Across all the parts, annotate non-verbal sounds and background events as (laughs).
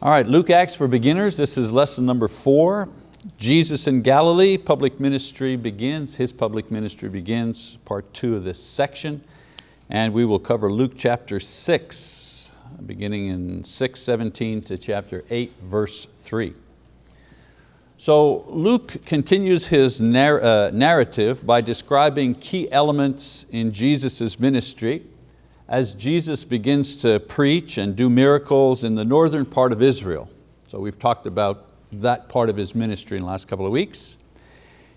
All right, Luke Acts for Beginners. This is lesson number four. Jesus in Galilee, public ministry begins, His public ministry begins, part two of this section. And we will cover Luke chapter six, beginning in 6:17 to chapter eight, verse three. So Luke continues his uh, narrative by describing key elements in Jesus' ministry as Jesus begins to preach and do miracles in the northern part of Israel. So we've talked about that part of his ministry in the last couple of weeks.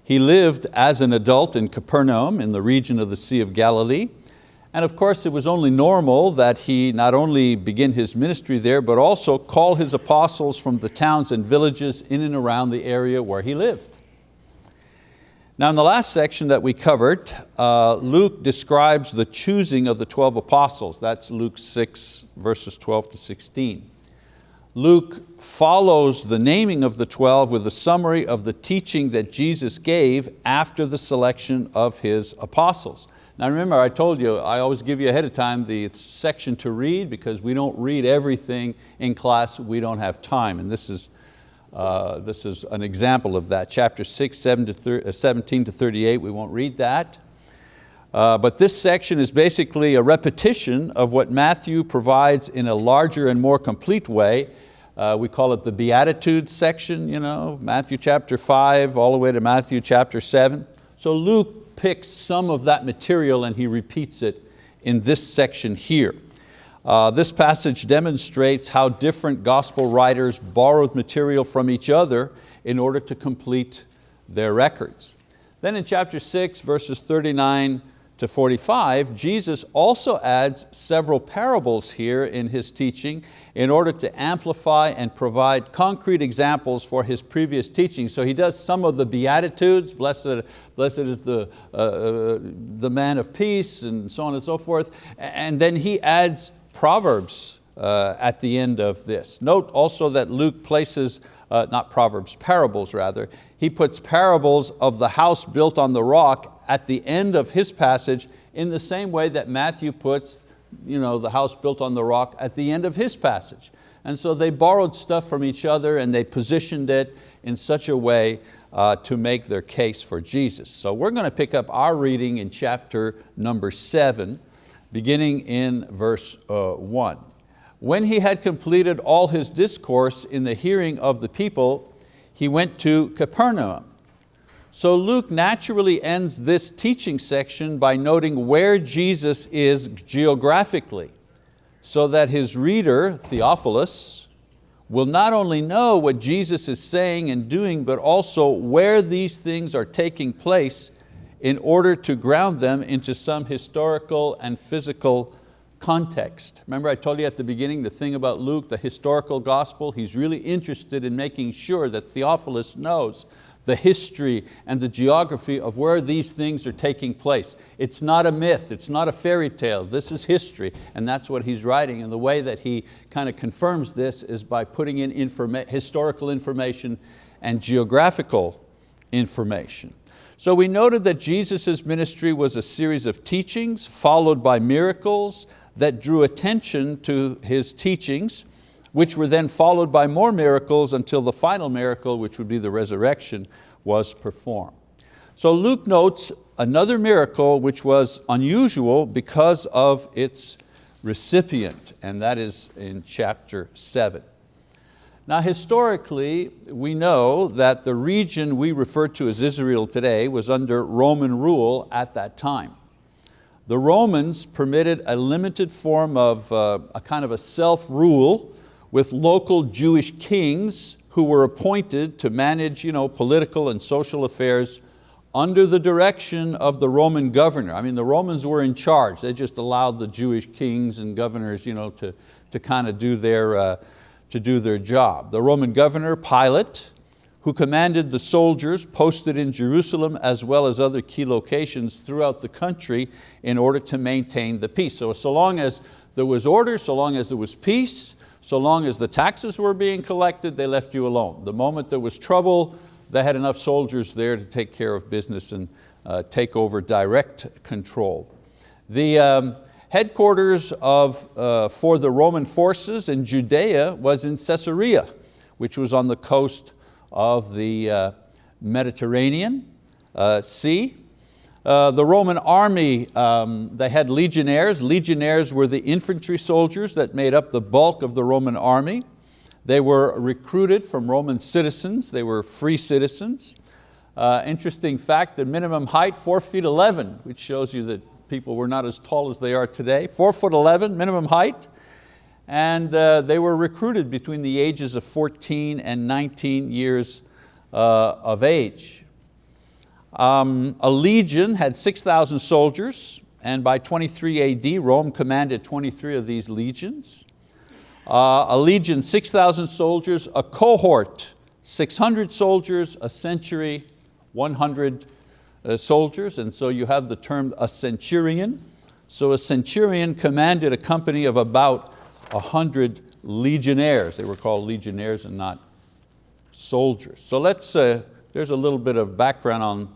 He lived as an adult in Capernaum in the region of the Sea of Galilee. And of course it was only normal that he not only begin his ministry there, but also call his apostles from the towns and villages in and around the area where he lived. Now in the last section that we covered, uh, Luke describes the choosing of the 12 apostles. That's Luke 6 verses 12 to 16. Luke follows the naming of the 12 with a summary of the teaching that Jesus gave after the selection of His apostles. Now remember I told you, I always give you ahead of time the section to read because we don't read everything in class, we don't have time. And this is uh, this is an example of that. Chapter 6, 7 to uh, 17 to 38, we won't read that. Uh, but this section is basically a repetition of what Matthew provides in a larger and more complete way. Uh, we call it the Beatitudes section, you know, Matthew chapter 5 all the way to Matthew chapter 7. So Luke picks some of that material and he repeats it in this section here. Uh, this passage demonstrates how different gospel writers borrowed material from each other in order to complete their records. Then in chapter six, verses 39 to 45, Jesus also adds several parables here in His teaching in order to amplify and provide concrete examples for His previous teaching. So He does some of the Beatitudes, blessed, blessed is the, uh, uh the man of peace and so on and so forth, and then He adds Proverbs uh, at the end of this. Note also that Luke places, uh, not Proverbs, parables rather, he puts parables of the house built on the rock at the end of his passage in the same way that Matthew puts you know, the house built on the rock at the end of his passage. And so they borrowed stuff from each other and they positioned it in such a way uh, to make their case for Jesus. So we're going to pick up our reading in chapter number seven, beginning in verse uh, one. When he had completed all his discourse in the hearing of the people, he went to Capernaum. So Luke naturally ends this teaching section by noting where Jesus is geographically, so that his reader, Theophilus, will not only know what Jesus is saying and doing, but also where these things are taking place in order to ground them into some historical and physical context. Remember I told you at the beginning the thing about Luke, the historical gospel, he's really interested in making sure that Theophilus knows the history and the geography of where these things are taking place. It's not a myth, it's not a fairy tale, this is history, and that's what he's writing. And the way that he kind of confirms this is by putting in informa historical information and geographical information. So we noted that Jesus' ministry was a series of teachings followed by miracles that drew attention to His teachings, which were then followed by more miracles until the final miracle, which would be the resurrection, was performed. So Luke notes another miracle which was unusual because of its recipient, and that is in chapter seven. Now historically, we know that the region we refer to as Israel today was under Roman rule at that time. The Romans permitted a limited form of uh, a kind of a self-rule with local Jewish kings who were appointed to manage you know, political and social affairs under the direction of the Roman governor. I mean, the Romans were in charge. They just allowed the Jewish kings and governors you know, to, to kind of do their, uh, to do their job. The Roman governor, Pilate, who commanded the soldiers posted in Jerusalem as well as other key locations throughout the country in order to maintain the peace. So, so long as there was order, so long as there was peace, so long as the taxes were being collected, they left you alone. The moment there was trouble, they had enough soldiers there to take care of business and uh, take over direct control. The, um, headquarters of, uh, for the Roman forces in Judea was in Caesarea, which was on the coast of the uh, Mediterranean uh, Sea. Uh, the Roman army, um, they had legionnaires. Legionnaires were the infantry soldiers that made up the bulk of the Roman army. They were recruited from Roman citizens. They were free citizens. Uh, interesting fact, the minimum height, four feet 11, which shows you that people were not as tall as they are today. Four foot 11, minimum height. And uh, they were recruited between the ages of 14 and 19 years uh, of age. Um, a legion had 6,000 soldiers, and by 23 AD, Rome commanded 23 of these legions. Uh, a legion, 6,000 soldiers, a cohort, 600 soldiers, a century, 100 uh, soldiers, and so you have the term a centurion. So a centurion commanded a company of about 100 legionnaires. They were called legionnaires and not soldiers. So let's, uh, there's a little bit of background on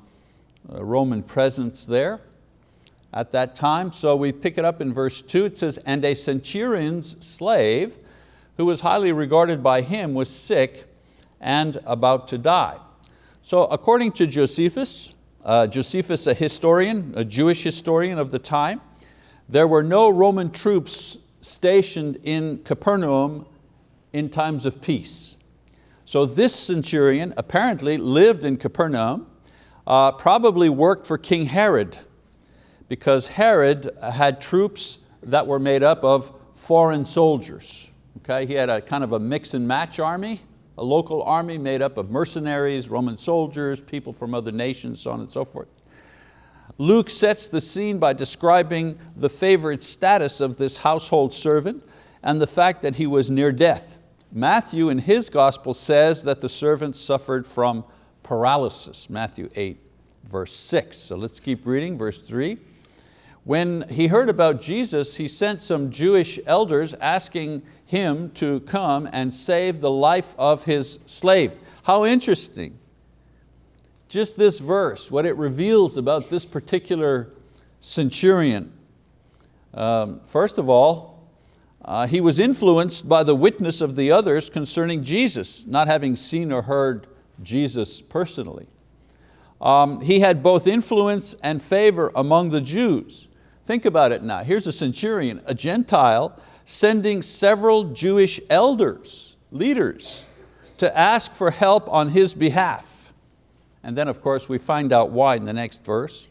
uh, Roman presence there at that time. So we pick it up in verse two, it says, and a centurion's slave who was highly regarded by him was sick and about to die. So according to Josephus, uh, Josephus a historian, a Jewish historian of the time, there were no Roman troops stationed in Capernaum in times of peace. So this centurion apparently lived in Capernaum uh, probably worked for King Herod because Herod had troops that were made up of foreign soldiers. Okay? He had a kind of a mix and match army, a local army made up of mercenaries, Roman soldiers, people from other nations, so on and so forth. Luke sets the scene by describing the favored status of this household servant and the fact that he was near death. Matthew in his gospel says that the servant suffered from paralysis, Matthew 8, verse six. So let's keep reading, verse three. When he heard about Jesus, he sent some Jewish elders asking him to come and save the life of his slave. How interesting. Just this verse, what it reveals about this particular centurion. Um, first of all, uh, he was influenced by the witness of the others concerning Jesus, not having seen or heard Jesus personally. Um, he had both influence and favor among the Jews. Think about it now. Here's a centurion, a Gentile, sending several Jewish elders, leaders, to ask for help on his behalf. And then of course we find out why in the next verse.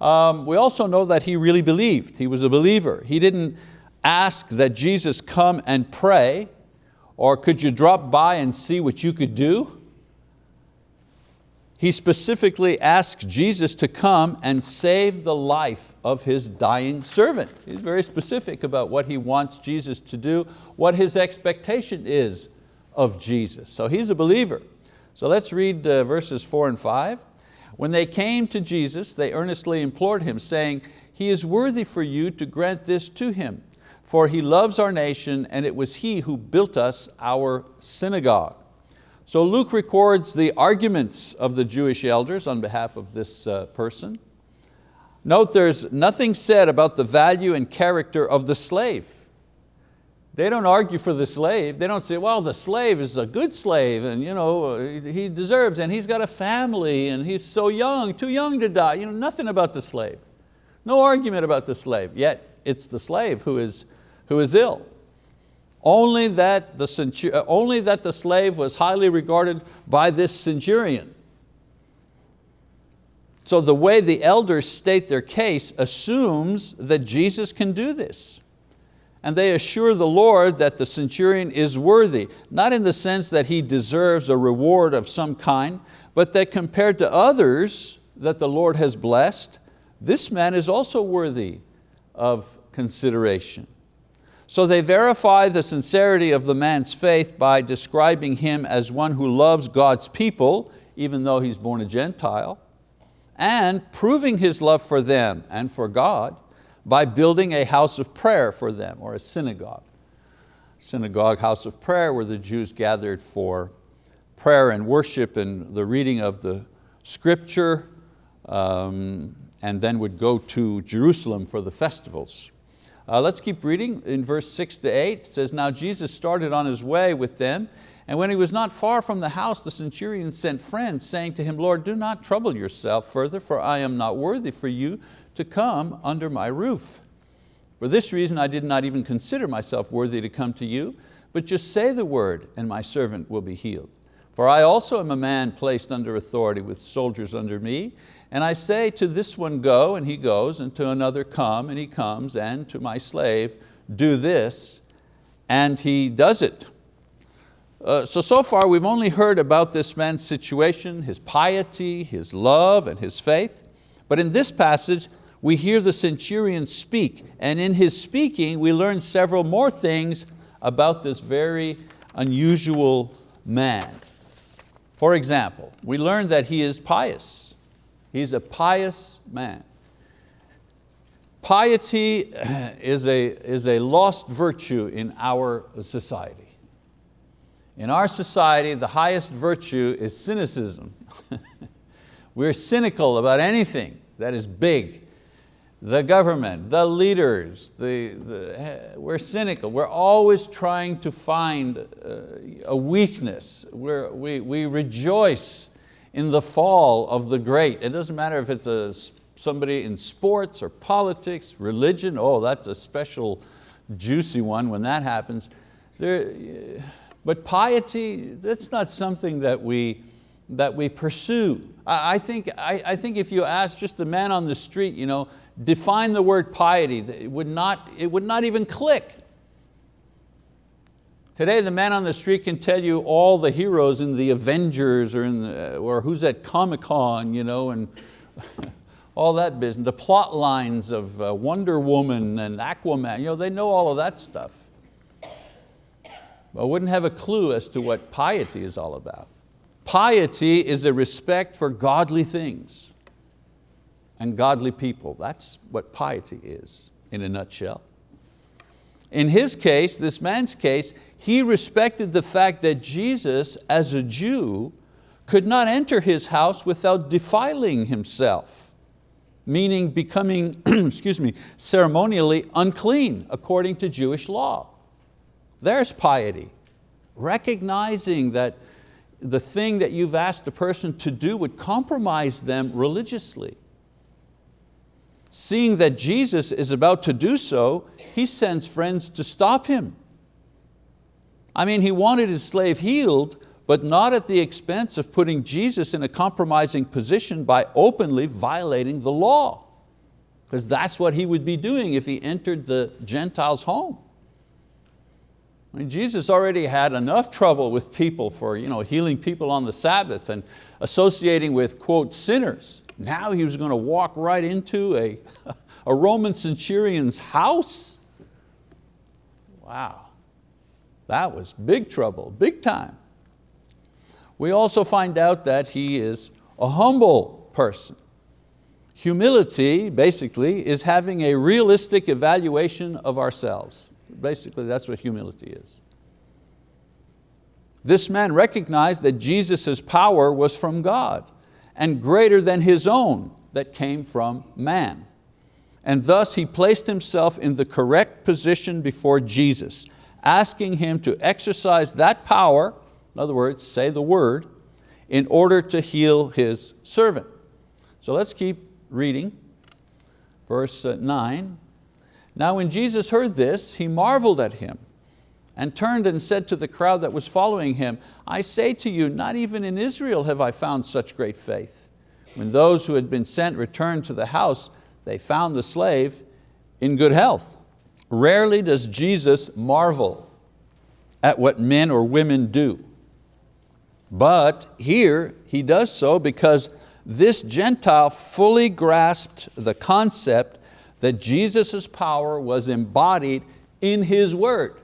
Um, we also know that he really believed. He was a believer. He didn't ask that Jesus come and pray, or could you drop by and see what you could do? He specifically asks Jesus to come and save the life of his dying servant. He's very specific about what he wants Jesus to do, what his expectation is of Jesus. So he's a believer. So let's read uh, verses four and five. When they came to Jesus, they earnestly implored him, saying, He is worthy for you to grant this to him, for he loves our nation, and it was he who built us our synagogue. So Luke records the arguments of the Jewish elders on behalf of this uh, person. Note there's nothing said about the value and character of the slave. They don't argue for the slave. They don't say, well, the slave is a good slave and you know, he deserves and he's got a family and he's so young, too young to die. You know, nothing about the slave. No argument about the slave, yet it's the slave who is, who is ill. Only that, the uh, only that the slave was highly regarded by this centurion. So the way the elders state their case assumes that Jesus can do this. And they assure the Lord that the centurion is worthy, not in the sense that he deserves a reward of some kind, but that compared to others that the Lord has blessed, this man is also worthy of consideration. So they verify the sincerity of the man's faith by describing him as one who loves God's people, even though he's born a Gentile, and proving his love for them and for God by building a house of prayer for them, or a synagogue. Synagogue, house of prayer, where the Jews gathered for prayer and worship and the reading of the scripture, um, and then would go to Jerusalem for the festivals. Uh, let's keep reading in verse six to eight. It says, now Jesus started on his way with them and when he was not far from the house, the centurion sent friends, saying to him, Lord, do not trouble yourself further, for I am not worthy for you to come under my roof. For this reason I did not even consider myself worthy to come to you, but just say the word and my servant will be healed. For I also am a man placed under authority with soldiers under me, and I say to this one, go, and he goes, and to another, come, and he comes, and to my slave, do this, and he does it. Uh, so, so far we've only heard about this man's situation, his piety, his love, and his faith. But in this passage, we hear the centurion speak, and in his speaking, we learn several more things about this very unusual man. For example, we learn that he is pious. He's a pious man. Piety (clears throat) is a, is a lost virtue in our society. In our society, the highest virtue is cynicism. (laughs) We're cynical about anything that is big. The government, the leaders, the, the, we're cynical. We're always trying to find uh, a weakness. We're, we, we rejoice in the fall of the great. It doesn't matter if it's a, somebody in sports or politics, religion, oh, that's a special juicy one when that happens. There, eh, but piety, that's not something that we, that we pursue. I, I think, I, I think if you ask just the man on the street, you know, define the word piety, it would not, it would not even click. Today the man on the street can tell you all the heroes in the Avengers or, in the, or who's at Comic-Con, you know, and (laughs) all that business, the plot lines of uh, Wonder Woman and Aquaman, you know, they know all of that stuff but wouldn't have a clue as to what piety is all about. Piety is a respect for godly things and godly people. That's what piety is in a nutshell. In his case, this man's case, he respected the fact that Jesus, as a Jew, could not enter his house without defiling himself, meaning becoming, (clears throat) excuse me, ceremonially unclean according to Jewish law. There's piety. Recognizing that the thing that you've asked a person to do would compromise them religiously. Seeing that Jesus is about to do so, he sends friends to stop him. I mean, he wanted his slave healed, but not at the expense of putting Jesus in a compromising position by openly violating the law. Because that's what he would be doing if he entered the Gentiles' home. I mean, Jesus already had enough trouble with people for you know, healing people on the Sabbath and associating with, quote, sinners. Now he was going to walk right into a, (laughs) a Roman centurion's house. Wow, that was big trouble, big time. We also find out that he is a humble person. Humility, basically, is having a realistic evaluation of ourselves. Basically, that's what humility is. This man recognized that Jesus' power was from God and greater than his own that came from man. And thus he placed himself in the correct position before Jesus, asking him to exercise that power, in other words, say the word, in order to heal his servant. So let's keep reading. Verse uh, nine, now when Jesus heard this, he marveled at him and turned and said to the crowd that was following him, I say to you, not even in Israel have I found such great faith. When those who had been sent returned to the house, they found the slave in good health. Rarely does Jesus marvel at what men or women do. But here he does so because this Gentile fully grasped the concept that Jesus' power was embodied in His word.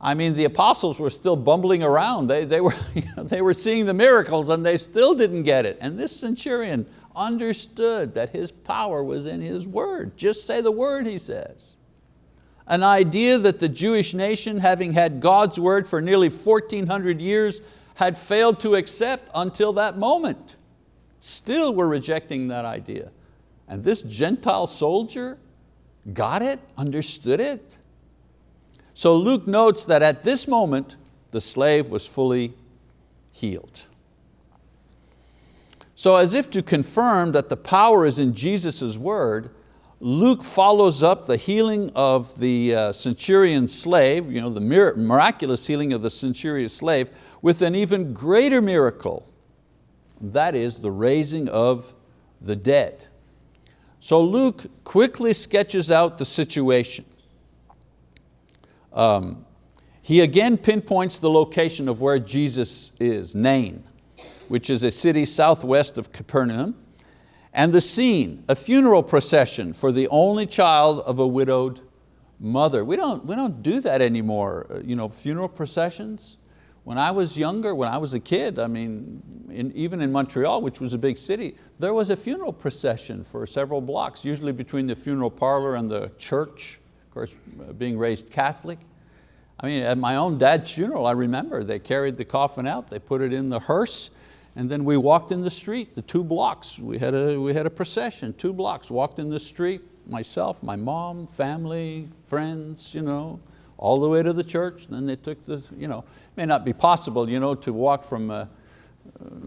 I mean, the apostles were still bumbling around. They, they, were, (laughs) you know, they were seeing the miracles and they still didn't get it. And this centurion understood that his power was in his word. Just say the word, he says. An idea that the Jewish nation, having had God's word for nearly 1400 years, had failed to accept until that moment. Still were rejecting that idea. And this Gentile soldier got it, understood it. So Luke notes that at this moment, the slave was fully healed. So as if to confirm that the power is in Jesus' word, Luke follows up the healing of the uh, centurion slave, you know, the miraculous healing of the centurion slave, with an even greater miracle. That is the raising of the dead. So Luke quickly sketches out the situation. Um, he again pinpoints the location of where Jesus is, Nain, which is a city southwest of Capernaum, and the scene, a funeral procession for the only child of a widowed mother. We don't, we don't do that anymore, uh, you know, funeral processions. When I was younger, when I was a kid, I mean, in, even in Montreal, which was a big city, there was a funeral procession for several blocks, usually between the funeral parlor and the church, of course, uh, being raised Catholic. I mean, at my own dad's funeral, I remember they carried the coffin out, they put it in the hearse, and then we walked in the street, the two blocks. We had a, we had a procession, two blocks, walked in the street, myself, my mom, family, friends, you know, all the way to the church. And Then they took the, you know, may not be possible you know, to walk from uh,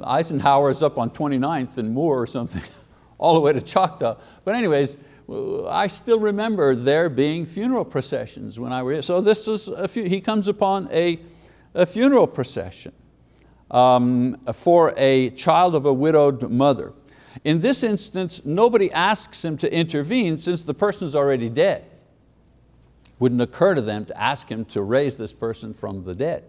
Eisenhower's up on 29th and Moore or something, (laughs) all the way to Choctaw. But anyways, I still remember there being funeral processions when I was, so this is, a few, he comes upon a, a funeral procession um, for a child of a widowed mother. In this instance, nobody asks him to intervene since the person's already dead wouldn't occur to them to ask him to raise this person from the dead.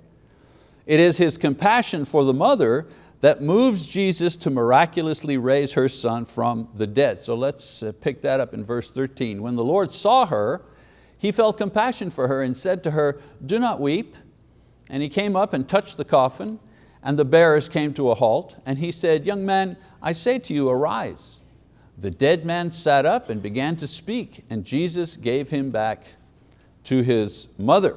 It is his compassion for the mother that moves Jesus to miraculously raise her son from the dead. So let's uh, pick that up in verse 13. When the Lord saw her, he felt compassion for her and said to her, do not weep. And he came up and touched the coffin and the bearers came to a halt and he said, young man, I say to you, arise. The dead man sat up and began to speak and Jesus gave him back to his mother.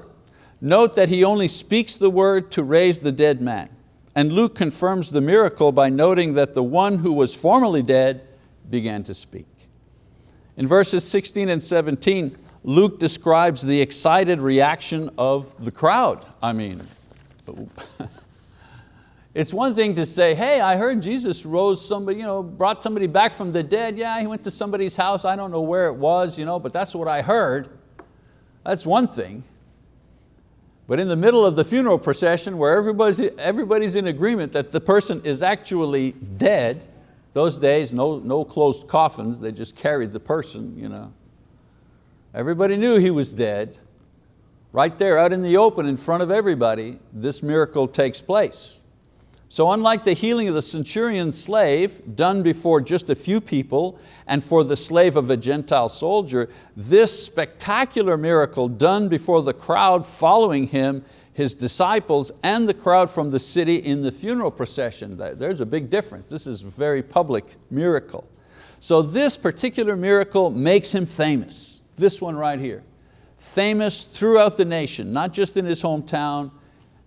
Note that he only speaks the word to raise the dead man. And Luke confirms the miracle by noting that the one who was formerly dead began to speak. In verses 16 and 17, Luke describes the excited reaction of the crowd. I mean, it's one thing to say, hey, I heard Jesus rose somebody, you know, brought somebody back from the dead. Yeah, he went to somebody's house. I don't know where it was, you know, but that's what I heard. That's one thing. But in the middle of the funeral procession where everybody's, everybody's in agreement that the person is actually dead, those days, no, no closed coffins, they just carried the person. You know. Everybody knew he was dead. Right there out in the open in front of everybody, this miracle takes place. So unlike the healing of the centurion slave done before just a few people and for the slave of a Gentile soldier, this spectacular miracle done before the crowd following him, his disciples and the crowd from the city in the funeral procession, there's a big difference. This is a very public miracle. So this particular miracle makes him famous, this one right here. Famous throughout the nation, not just in his hometown,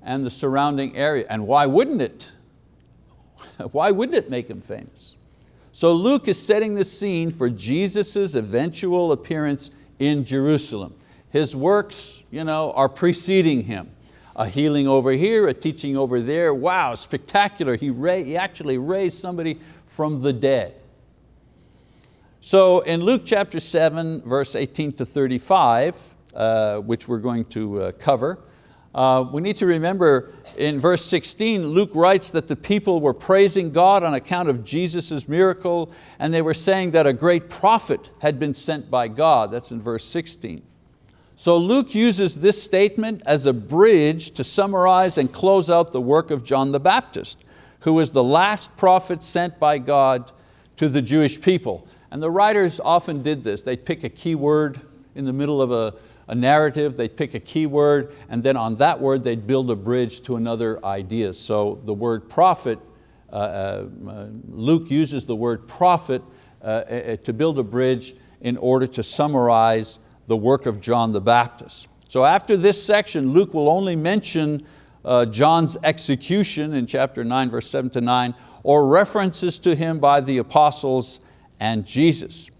and the surrounding area. And why wouldn't it? (laughs) why wouldn't it make him famous? So Luke is setting the scene for Jesus' eventual appearance in Jerusalem. His works you know, are preceding him. A healing over here, a teaching over there. Wow, spectacular. He, he actually raised somebody from the dead. So in Luke chapter 7, verse 18 to 35, uh, which we're going to uh, cover, uh, we need to remember in verse 16, Luke writes that the people were praising God on account of Jesus' miracle and they were saying that a great prophet had been sent by God. That's in verse 16. So Luke uses this statement as a bridge to summarize and close out the work of John the Baptist, who was the last prophet sent by God to the Jewish people. And the writers often did this. They'd pick a key word in the middle of a, a narrative, they'd pick a key word, and then on that word they'd build a bridge to another idea. So the word prophet, uh, uh, Luke uses the word prophet uh, uh, to build a bridge in order to summarize the work of John the Baptist. So after this section, Luke will only mention uh, John's execution in chapter 9, verse 7 to 9, or references to him by the apostles and Jesus.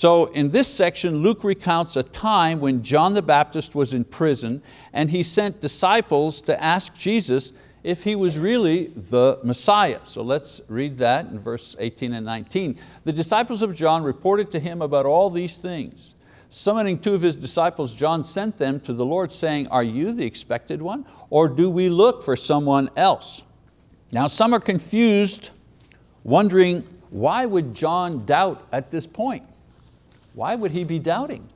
So in this section, Luke recounts a time when John the Baptist was in prison and he sent disciples to ask Jesus if he was really the Messiah. So let's read that in verse 18 and 19. The disciples of John reported to him about all these things. Summoning two of his disciples, John sent them to the Lord saying, are you the expected one? Or do we look for someone else? Now some are confused, wondering why would John doubt at this point? Why would he be doubting?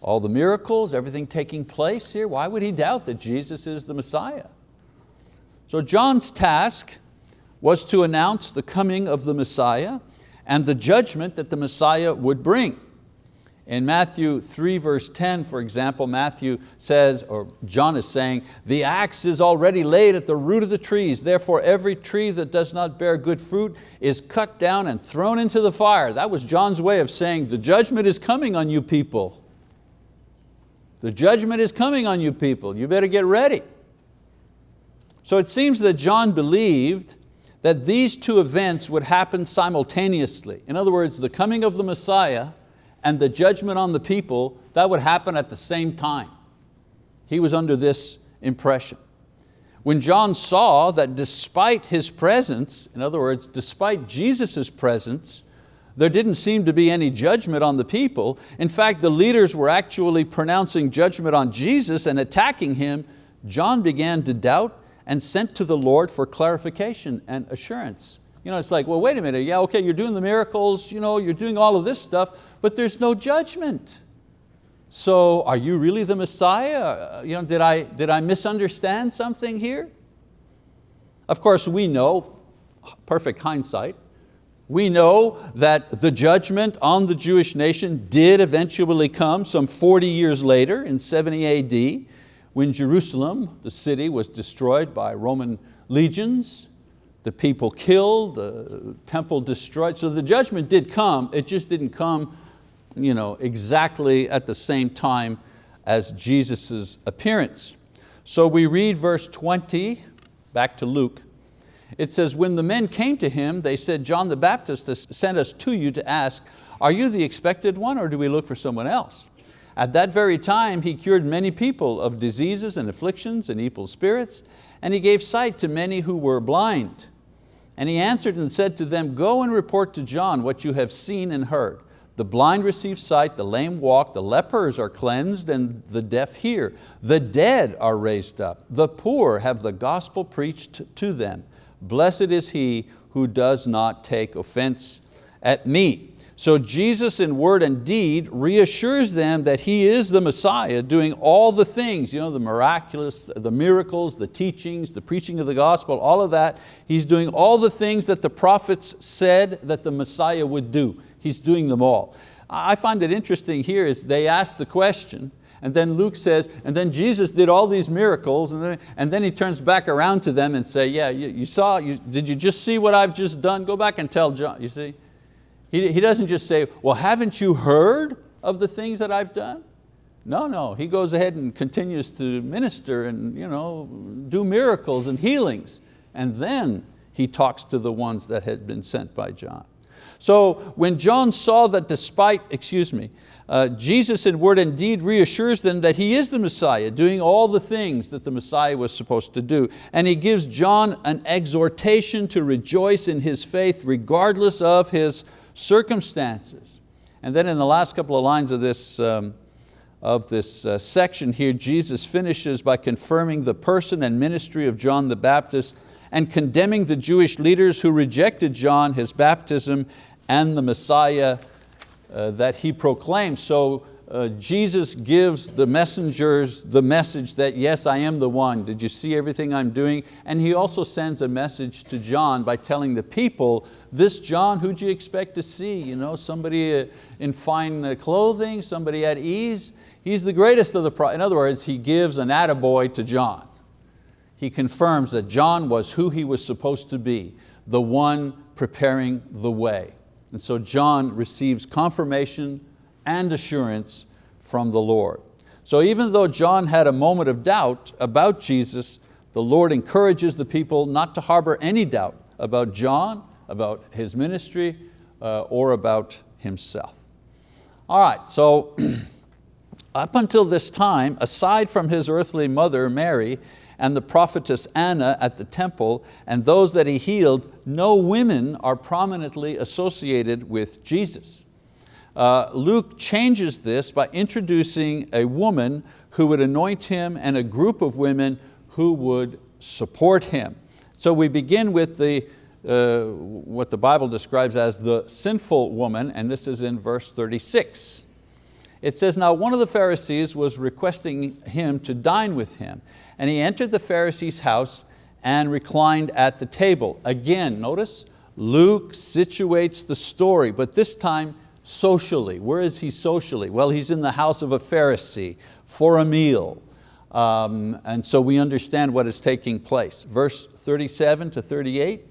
All the miracles, everything taking place here, why would he doubt that Jesus is the Messiah? So John's task was to announce the coming of the Messiah and the judgment that the Messiah would bring. In Matthew 3 verse 10, for example, Matthew says, or John is saying, the axe is already laid at the root of the trees, therefore every tree that does not bear good fruit is cut down and thrown into the fire. That was John's way of saying, the judgment is coming on you people. The judgment is coming on you people, you better get ready. So it seems that John believed that these two events would happen simultaneously. In other words, the coming of the Messiah and the judgment on the people, that would happen at the same time. He was under this impression. When John saw that despite his presence, in other words, despite Jesus' presence, there didn't seem to be any judgment on the people. In fact, the leaders were actually pronouncing judgment on Jesus and attacking Him. John began to doubt and sent to the Lord for clarification and assurance. You know, it's like, well, wait a minute, yeah, okay, you're doing the miracles, you know, you're doing all of this stuff, but there's no judgment. So are you really the Messiah? Uh, you know, did, I, did I misunderstand something here? Of course, we know, perfect hindsight, we know that the judgment on the Jewish nation did eventually come some 40 years later in 70 AD when Jerusalem, the city, was destroyed by Roman legions, the people killed, the temple destroyed. So the judgment did come, it just didn't come you know, exactly at the same time as Jesus' appearance. So we read verse 20, back to Luke. It says, when the men came to him, they said, John the Baptist has sent us to you to ask, are you the expected one or do we look for someone else? At that very time he cured many people of diseases and afflictions and evil spirits, and he gave sight to many who were blind. And he answered and said to them, go and report to John what you have seen and heard. The blind receive sight, the lame walk, the lepers are cleansed, and the deaf hear. The dead are raised up. The poor have the gospel preached to them. Blessed is he who does not take offense at me. So Jesus in word and deed reassures them that He is the Messiah doing all the things, you know, the miraculous, the miracles, the teachings, the preaching of the gospel, all of that. He's doing all the things that the prophets said that the Messiah would do. He's doing them all. I find it interesting here is they ask the question, and then Luke says, and then Jesus did all these miracles, and then, and then he turns back around to them and say, yeah, you, you saw, you, did you just see what I've just done? Go back and tell John, you see? He, he doesn't just say, well, haven't you heard of the things that I've done? No, no, he goes ahead and continues to minister and you know, do miracles and healings. And then he talks to the ones that had been sent by John. So when John saw that despite, excuse me, uh, Jesus in word and deed reassures them that He is the Messiah, doing all the things that the Messiah was supposed to do. And He gives John an exhortation to rejoice in his faith regardless of his circumstances. And then in the last couple of lines of this, um, of this uh, section here, Jesus finishes by confirming the person and ministry of John the Baptist and condemning the Jewish leaders who rejected John, his baptism, and the Messiah uh, that he proclaimed. So uh, Jesus gives the messengers the message that yes, I am the one. Did you see everything I'm doing? And he also sends a message to John by telling the people, this John, who'd you expect to see? You know, somebody uh, in fine uh, clothing, somebody at ease. He's the greatest of the, pro in other words, he gives an attaboy to John. He confirms that John was who he was supposed to be, the one preparing the way. And so John receives confirmation and assurance from the Lord. So even though John had a moment of doubt about Jesus, the Lord encourages the people not to harbor any doubt about John, about his ministry, uh, or about himself. All right, so (clears throat) up until this time, aside from his earthly mother, Mary, and the prophetess Anna at the temple, and those that he healed, no women are prominently associated with Jesus. Uh, Luke changes this by introducing a woman who would anoint him and a group of women who would support him. So we begin with the, uh, what the Bible describes as the sinful woman, and this is in verse 36. It says, now one of the Pharisees was requesting him to dine with him, and he entered the Pharisee's house and reclined at the table. Again, notice, Luke situates the story, but this time socially. Where is he socially? Well, he's in the house of a Pharisee for a meal. Um, and so we understand what is taking place. Verse 37 to 38,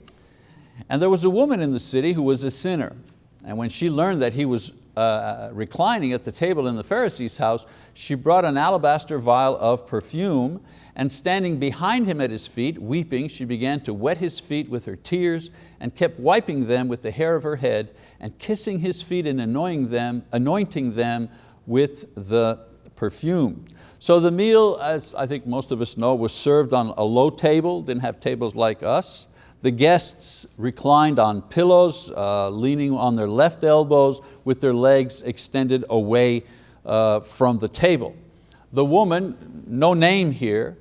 and there was a woman in the city who was a sinner. And when she learned that he was uh, reclining at the table in the Pharisee's house, she brought an alabaster vial of perfume and standing behind him at his feet, weeping, she began to wet his feet with her tears and kept wiping them with the hair of her head and kissing his feet and anointing them, anointing them with the perfume. So the meal, as I think most of us know, was served on a low table, didn't have tables like us. The guests reclined on pillows, uh, leaning on their left elbows with their legs extended away uh, from the table. The woman, no name here,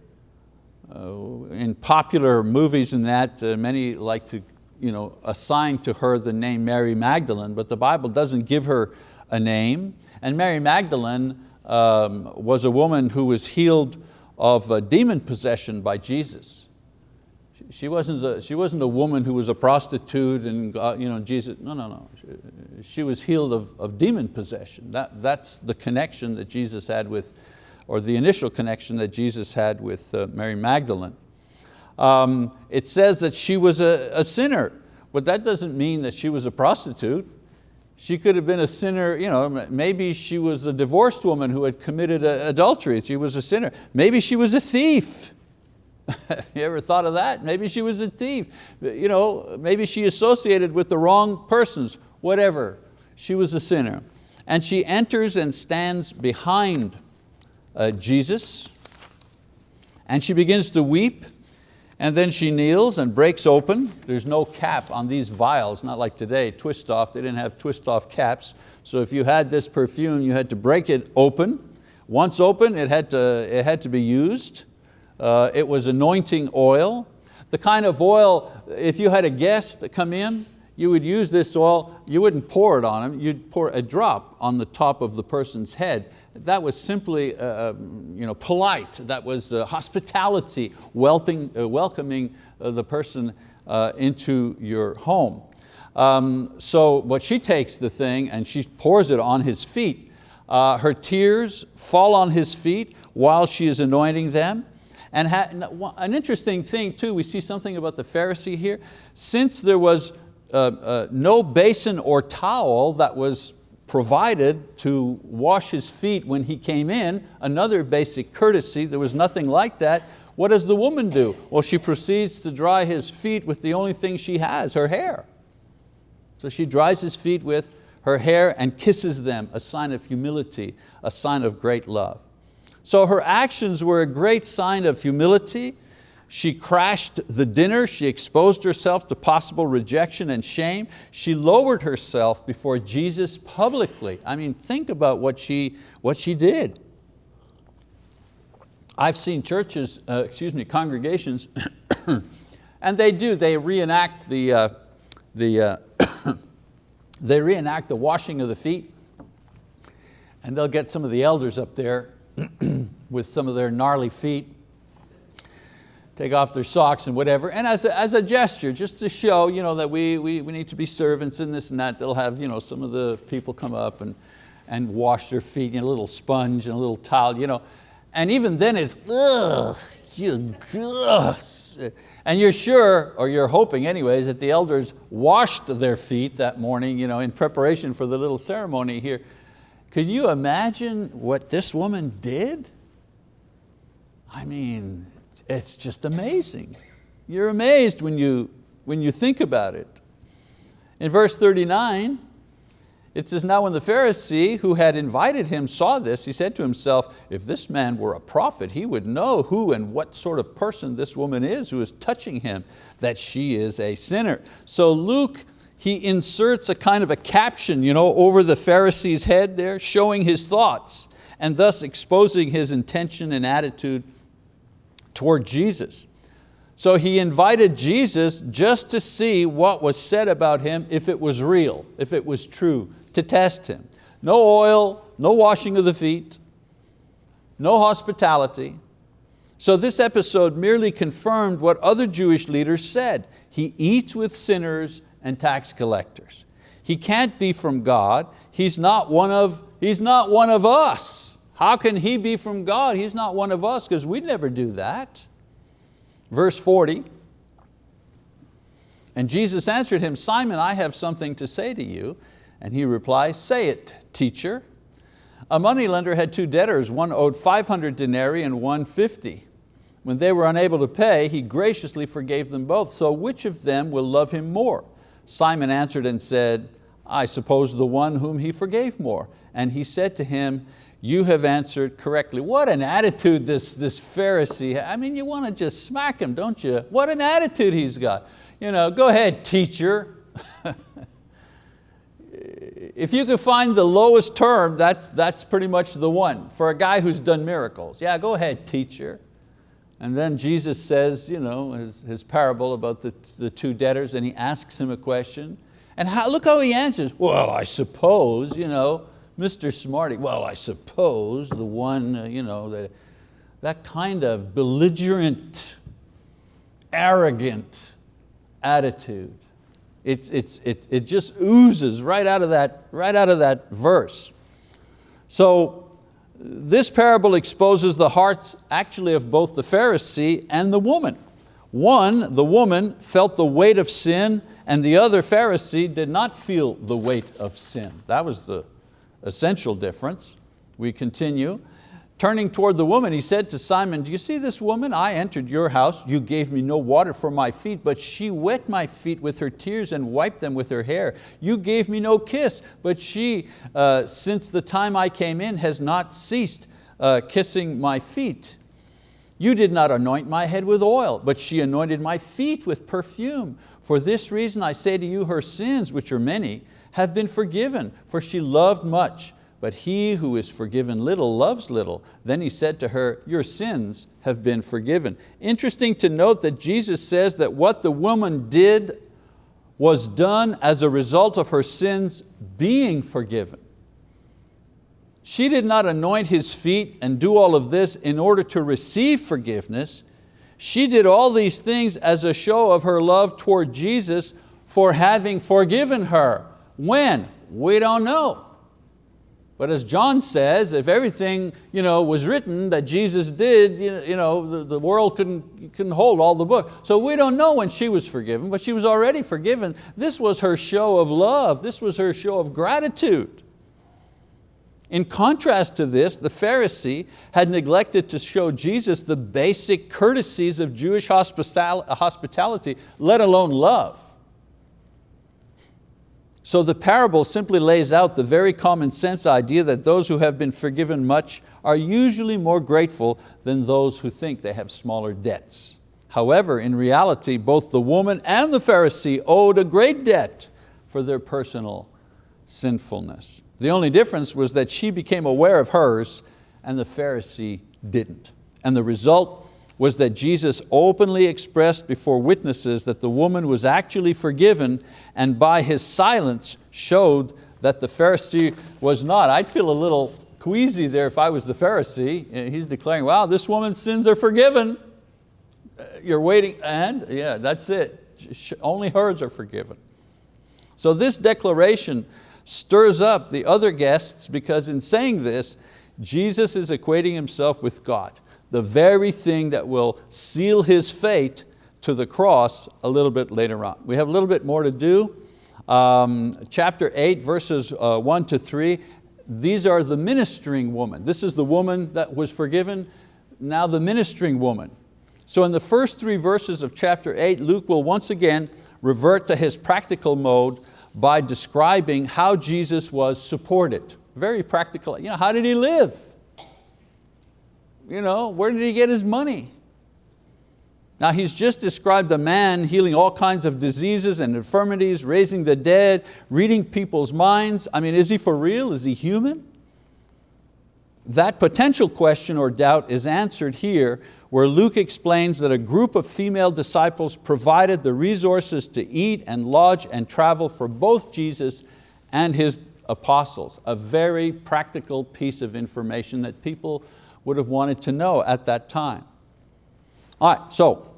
uh, in popular movies and that, uh, many like to you know, assign to her the name Mary Magdalene, but the Bible doesn't give her a name. And Mary Magdalene um, was a woman who was healed of demon possession by Jesus. She wasn't, a, she wasn't a woman who was a prostitute and you know, Jesus, no, no, no. She, she was healed of, of demon possession. That, that's the connection that Jesus had with, or the initial connection that Jesus had with uh, Mary Magdalene. Um, it says that she was a, a sinner, but that doesn't mean that she was a prostitute. She could have been a sinner, you know, maybe she was a divorced woman who had committed adultery, she was a sinner. Maybe she was a thief. (laughs) you ever thought of that? Maybe she was a thief. You know, maybe she associated with the wrong persons, whatever. She was a sinner. And she enters and stands behind uh, Jesus and she begins to weep and then she kneels and breaks open. There's no cap on these vials, not like today, twist off. They didn't have twist off caps. So if you had this perfume, you had to break it open. Once open, it had to, it had to be used. Uh, it was anointing oil. The kind of oil, if you had a guest come in, you would use this oil, you wouldn't pour it on him, you'd pour a drop on the top of the person's head. That was simply uh, uh you know, polite, that was uh, hospitality, welcoming, uh, welcoming uh, the person uh, into your home. Um, so, but she takes the thing and she pours it on his feet. her tears fall on his feet while she is anointing them. And an interesting thing too, we see something about the Pharisee here. Since there was uh, uh, no basin or towel that was provided to wash his feet when he came in, another basic courtesy, there was nothing like that. What does the woman do? Well, she proceeds to dry his feet with the only thing she has, her hair. So she dries his feet with her hair and kisses them, a sign of humility, a sign of great love. So her actions were a great sign of humility. She crashed the dinner, she exposed herself to possible rejection and shame. She lowered herself before Jesus publicly. I mean, think about what she, what she did. I've seen churches, uh, excuse me, congregations, (coughs) and they do, they reenact the, uh, the, uh, (coughs) they reenact the washing of the feet, and they'll get some of the elders up there (clears throat) with some of their gnarly feet, take off their socks and whatever, and as a, as a gesture, just to show you know, that we, we, we need to be servants and this and that, they'll have you know, some of the people come up and, and wash their feet, know, a little sponge and a little towel, you know. and even then it's, ugh, you, ugh. And you're sure, or you're hoping anyways, that the elders washed their feet that morning you know, in preparation for the little ceremony here. Can you imagine what this woman did? I mean, it's just amazing. You're amazed when you, when you think about it. In verse 39, It says, now when the Pharisee who had invited him saw this, he said to himself, if this man were a prophet, he would know who and what sort of person this woman is who is touching him, that she is a sinner. So Luke, he inserts a kind of a caption you know, over the Pharisee's head there, showing his thoughts, and thus exposing his intention and attitude toward Jesus. So he invited Jesus just to see what was said about him, if it was real, if it was true, to test him. No oil, no washing of the feet, no hospitality. So this episode merely confirmed what other Jewish leaders said. He eats with sinners and tax collectors. He can't be from God. He's not one of, he's not one of us. How can he be from God? He's not one of us because we'd never do that. Verse 40, and Jesus answered him, Simon, I have something to say to you. And he replies, say it, teacher. A moneylender had two debtors, one owed 500 denarii and one 50. When they were unable to pay, he graciously forgave them both. So which of them will love him more? Simon answered and said, I suppose the one whom he forgave more. And he said to him, you have answered correctly. What an attitude this, this Pharisee, I mean, you want to just smack him, don't you? What an attitude he's got. You know, go ahead, teacher. (laughs) if you could find the lowest term, that's, that's pretty much the one for a guy who's done miracles. Yeah, go ahead, teacher. And then Jesus says, you know, his, his parable about the, the two debtors and he asks him a question. And how, look how he answers, well, I suppose, you know, Mr. Smarty, well, I suppose the one, uh, you know, that, that kind of belligerent, arrogant attitude. It's, it's, it, it just oozes right out, of that, right out of that verse. So this parable exposes the hearts actually of both the Pharisee and the woman. One, the woman felt the weight of sin and the other Pharisee did not feel the weight of sin. That was the essential difference. We continue. Turning toward the woman, he said to Simon, do you see this woman? I entered your house, you gave me no water for my feet, but she wet my feet with her tears and wiped them with her hair. You gave me no kiss, but she, uh, since the time I came in, has not ceased uh, kissing my feet. You did not anoint my head with oil, but she anointed my feet with perfume. For this reason I say to you, her sins, which are many, have been forgiven, for she loved much. But he who is forgiven little loves little. Then he said to her, your sins have been forgiven. Interesting to note that Jesus says that what the woman did was done as a result of her sins being forgiven. She did not anoint his feet and do all of this in order to receive forgiveness. She did all these things as a show of her love toward Jesus for having forgiven her. When? We don't know. But as John says, if everything you know, was written that Jesus did, you know, the, the world couldn't, couldn't hold all the book. So we don't know when she was forgiven, but she was already forgiven. This was her show of love. This was her show of gratitude. In contrast to this, the Pharisee had neglected to show Jesus the basic courtesies of Jewish hospitality, let alone love. So the parable simply lays out the very common sense idea that those who have been forgiven much are usually more grateful than those who think they have smaller debts. However, in reality, both the woman and the Pharisee owed a great debt for their personal sinfulness. The only difference was that she became aware of hers and the Pharisee didn't. And the result was that Jesus openly expressed before witnesses that the woman was actually forgiven and by his silence showed that the Pharisee was not. I'd feel a little queasy there if I was the Pharisee. He's declaring, wow, this woman's sins are forgiven. Uh, you're waiting, and yeah, that's it. Only hers are forgiven. So this declaration stirs up the other guests because in saying this, Jesus is equating himself with God the very thing that will seal his fate to the cross a little bit later on. We have a little bit more to do. Um, chapter 8, verses uh, 1 to 3, these are the ministering woman. This is the woman that was forgiven, now the ministering woman. So in the first three verses of chapter 8, Luke will once again revert to his practical mode by describing how Jesus was supported. Very practical, you know, how did he live? You know, where did he get his money? Now he's just described a man healing all kinds of diseases and infirmities, raising the dead, reading people's minds. I mean, is he for real? Is he human? That potential question or doubt is answered here where Luke explains that a group of female disciples provided the resources to eat and lodge and travel for both Jesus and His apostles. A very practical piece of information that people would have wanted to know at that time. All right, so,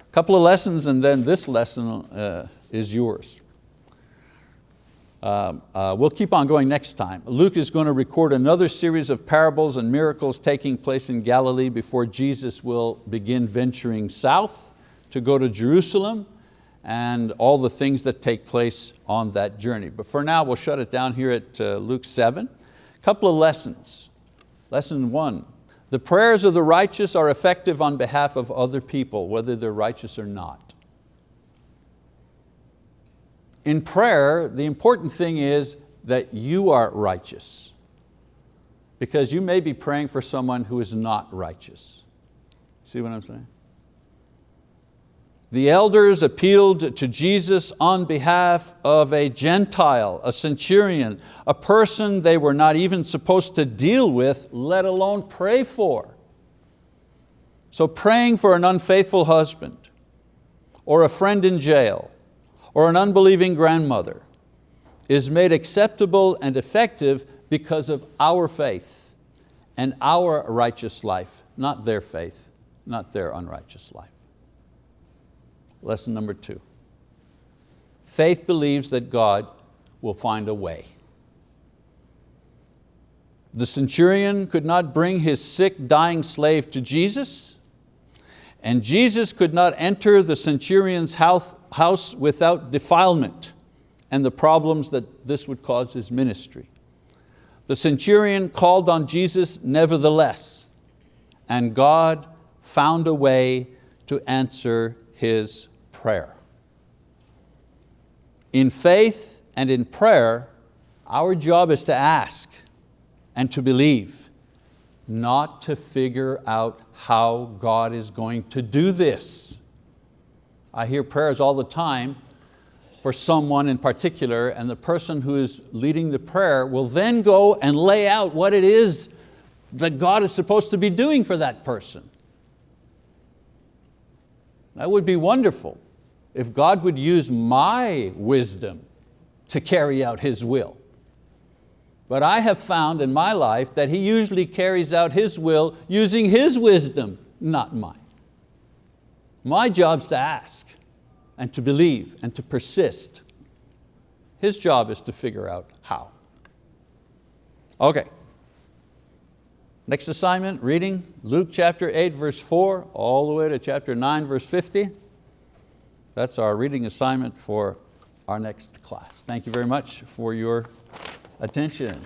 a couple of lessons and then this lesson uh, is yours. Um, uh, we'll keep on going next time. Luke is going to record another series of parables and miracles taking place in Galilee before Jesus will begin venturing south to go to Jerusalem and all the things that take place on that journey. But for now, we'll shut it down here at uh, Luke 7. A couple of lessons. Lesson one, the prayers of the righteous are effective on behalf of other people, whether they're righteous or not in prayer, the important thing is that you are righteous because you may be praying for someone who is not righteous. See what I'm saying? The elders appealed to Jesus on behalf of a Gentile, a centurion, a person they were not even supposed to deal with, let alone pray for. So praying for an unfaithful husband or a friend in jail or an unbelieving grandmother is made acceptable and effective because of our faith and our righteous life, not their faith, not their unrighteous life. Lesson number two. Faith believes that God will find a way. The centurion could not bring his sick, dying slave to Jesus, and Jesus could not enter the centurion's house, without defilement and the problems that this would cause his ministry. The centurion called on Jesus nevertheless, and God found a way to answer his prayer. In faith and in prayer, our job is to ask and to believe not to figure out how God is going to do this. I hear prayers all the time for someone in particular and the person who is leading the prayer will then go and lay out what it is that God is supposed to be doing for that person. That would be wonderful if God would use my wisdom to carry out His will. But I have found in my life that He usually carries out His will using His wisdom, not mine. My job's to ask and to believe and to persist. His job is to figure out how. Okay. Next assignment, reading Luke chapter 8 verse 4 all the way to chapter 9 verse 50. That's our reading assignment for our next class. Thank you very much for your attention.